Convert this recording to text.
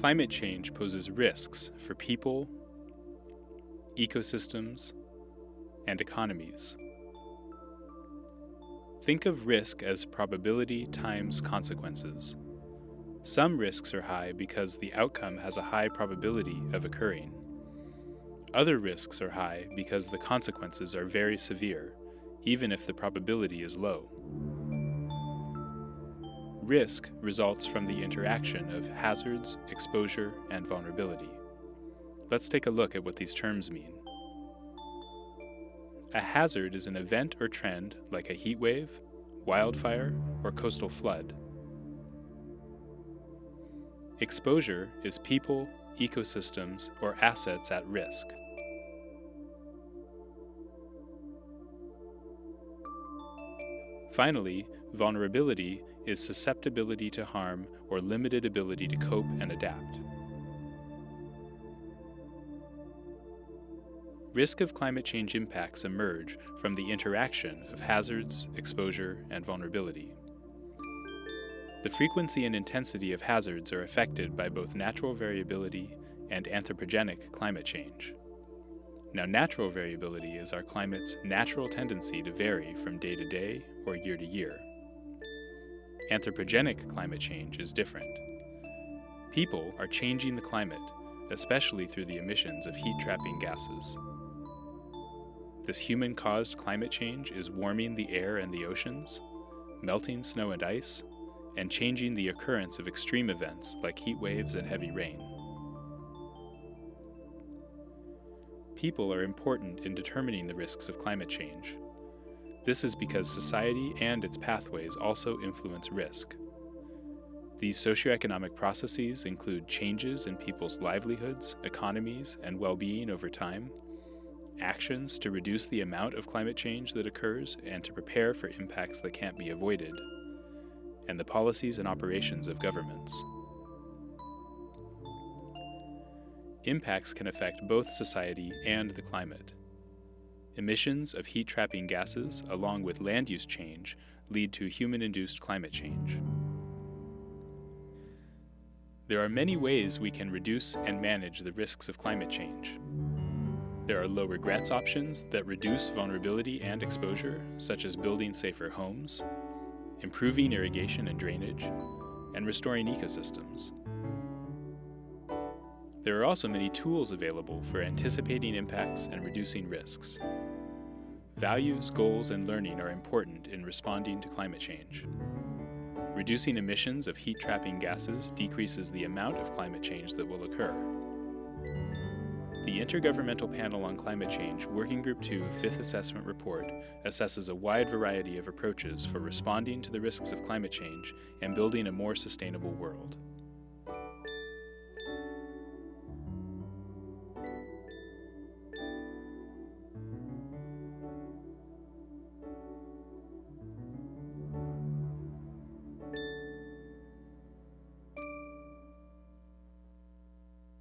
Climate change poses risks for people, ecosystems, and economies. Think of risk as probability times consequences. Some risks are high because the outcome has a high probability of occurring. Other risks are high because the consequences are very severe, even if the probability is low. Risk results from the interaction of hazards, exposure, and vulnerability. Let's take a look at what these terms mean. A hazard is an event or trend like a heat wave, wildfire, or coastal flood. Exposure is people, ecosystems, or assets at risk. Finally, vulnerability is susceptibility to harm or limited ability to cope and adapt. Risk of climate change impacts emerge from the interaction of hazards, exposure, and vulnerability. The frequency and intensity of hazards are affected by both natural variability and anthropogenic climate change. Now, natural variability is our climate's natural tendency to vary from day to day or year to year. Anthropogenic climate change is different. People are changing the climate, especially through the emissions of heat-trapping gases. This human-caused climate change is warming the air and the oceans, melting snow and ice, and changing the occurrence of extreme events like heat waves and heavy rain. People are important in determining the risks of climate change. This is because society and its pathways also influence risk. These socioeconomic processes include changes in people's livelihoods, economies, and well-being over time, actions to reduce the amount of climate change that occurs and to prepare for impacts that can't be avoided, and the policies and operations of governments. Impacts can affect both society and the climate. Emissions of heat-trapping gases, along with land use change, lead to human-induced climate change. There are many ways we can reduce and manage the risks of climate change. There are low regrets options that reduce vulnerability and exposure, such as building safer homes, improving irrigation and drainage, and restoring ecosystems. There are also many tools available for anticipating impacts and reducing risks. Values, goals, and learning are important in responding to climate change. Reducing emissions of heat-trapping gases decreases the amount of climate change that will occur. The Intergovernmental Panel on Climate Change Working Group 2 Fifth Assessment Report assesses a wide variety of approaches for responding to the risks of climate change and building a more sustainable world.